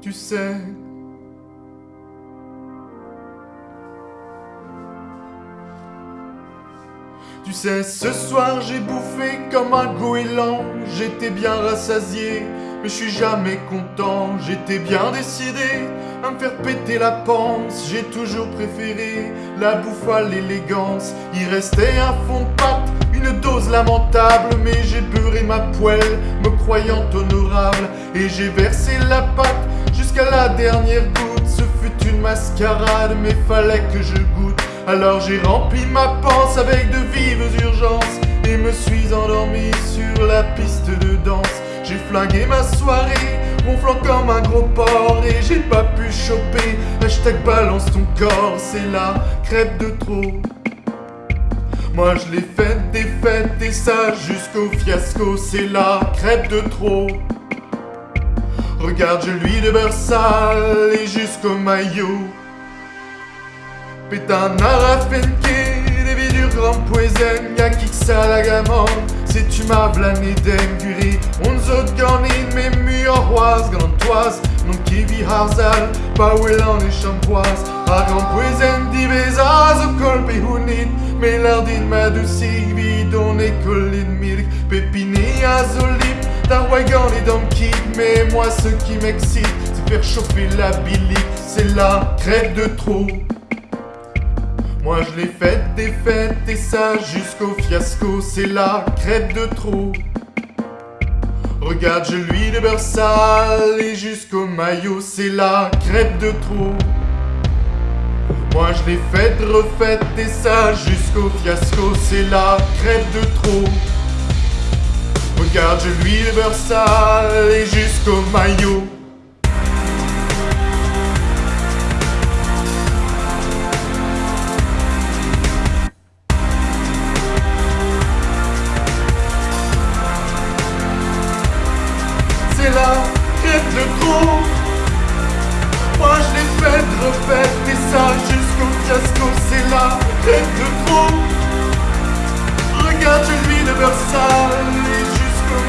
tu sais. Tu sais, ce soir j'ai bouffé comme un goéland, j'étais bien rassasié, mais je suis jamais content, j'étais bien décidé à me faire péter la panse, j'ai toujours préféré la bouffe à l'élégance, il restait un fond de pâte, une dose lamentable, mais j'ai beurré ma poêle, me croyant honorable, et j'ai versé la pâte la dernière goutte, ce fut une mascarade, mais fallait que je goûte. Alors j'ai rempli ma panse avec de vives urgences Et me suis endormi sur la piste de danse. J'ai flingué ma soirée, ronflant comme un gros porc Et j'ai pas pu choper, hashtag balance ton corps C'est la crêpe de trop. Moi je l'ai faite des fêtes et ça jusqu'au fiasco C'est la crêpe de trop Regarde je lui de beurre sale et jusqu'au maillot. Putain, Arafenke, des du grand poison, y'a ça la C'est tu m'as blané on zot garnin, mais mu en roise, grandoise, non qui vit harzal, elle en est champoise. A grand poison divesaz au colpe hunit, mais l'ardine m'a douci, vide on est colline milk, pépiné azolip, Tarwagan et donkey, mais moi ce qui m'excite, c'est faire chauffer la bilique, c'est la crête de trop. Moi je l'ai faite des fêtes et ça jusqu'au fiasco, c'est la crêpe de trop. Regarde, je lui de beurre sale et jusqu'au maillot, c'est la crêpe de trop. Moi je l'ai faite, refaite et ça jusqu'au fiasco, c'est la crêpe de trop. Lui de beurre sale et jusqu'au maillot. c'est la crête de trop Moi je l'ai faite, refaite et ça jusqu'au fiasco. C'est la crête de trop Regarde je lui de beurre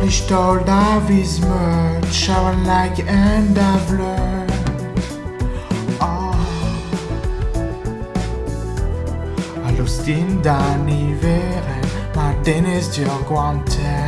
پیشدار like مرد شوان لگ ان دولر All'ostin da niveren, ma denis di aguante